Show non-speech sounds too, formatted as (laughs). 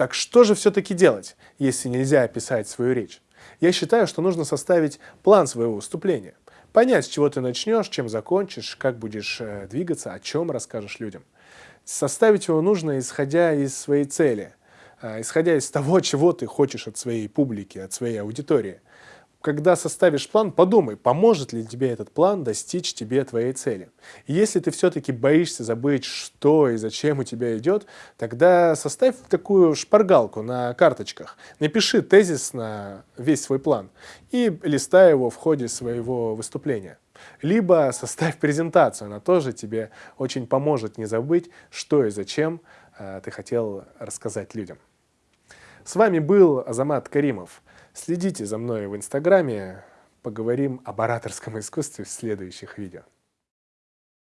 Так что же все-таки делать, если нельзя описать свою речь? Я считаю, что нужно составить план своего выступления. Понять, с чего ты начнешь, чем закончишь, как будешь э, двигаться, о чем расскажешь людям. Составить его нужно, исходя из своей цели, э, исходя из того, чего ты хочешь от своей публики, от своей аудитории когда составишь план, подумай, поможет ли тебе этот план достичь тебе твоей цели. Если ты все-таки боишься забыть, что и зачем у тебя идет, тогда составь такую шпаргалку на карточках, напиши тезис на весь свой план и листай его в ходе своего выступления. Либо составь презентацию, она тоже тебе очень поможет не забыть, что и зачем э, ты хотел рассказать людям. С вами был Азамат Каримов. Следите за мной в Инстаграме, поговорим об ораторском (laughs) искусстве в следующих видео.